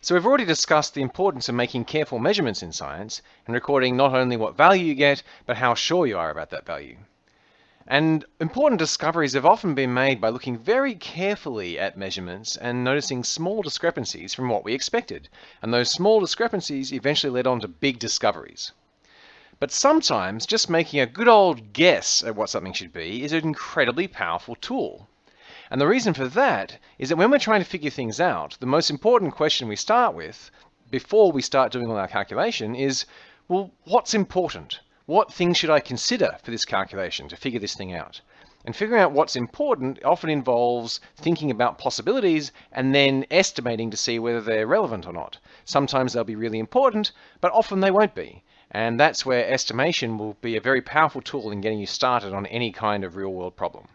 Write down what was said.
So we've already discussed the importance of making careful measurements in science and recording not only what value you get, but how sure you are about that value. And important discoveries have often been made by looking very carefully at measurements and noticing small discrepancies from what we expected. And those small discrepancies eventually led on to big discoveries. But sometimes just making a good old guess at what something should be is an incredibly powerful tool. And the reason for that is that when we're trying to figure things out, the most important question we start with before we start doing all our calculation is, well, what's important? what things should I consider for this calculation to figure this thing out? And figuring out what's important often involves thinking about possibilities and then estimating to see whether they're relevant or not. Sometimes they'll be really important, but often they won't be. And that's where estimation will be a very powerful tool in getting you started on any kind of real world problem.